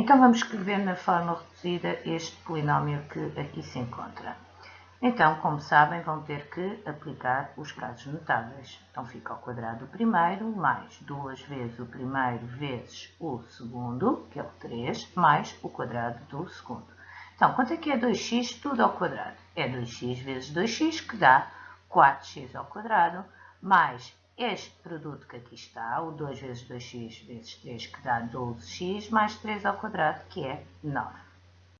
Então vamos escrever na forma reduzida este polinómio que aqui se encontra. Então, como sabem, vão ter que aplicar os casos notáveis. Então fica ao quadrado o primeiro, mais duas vezes o primeiro vezes o segundo, que é o 3, mais o quadrado do segundo. Então, quanto é que é 2x tudo ao quadrado? É 2x vezes 2x, que dá 4x ao quadrado, mais este produto que aqui está, o 2 vezes 2x vezes 3, que dá 12x, mais 3 ao quadrado, que é 9.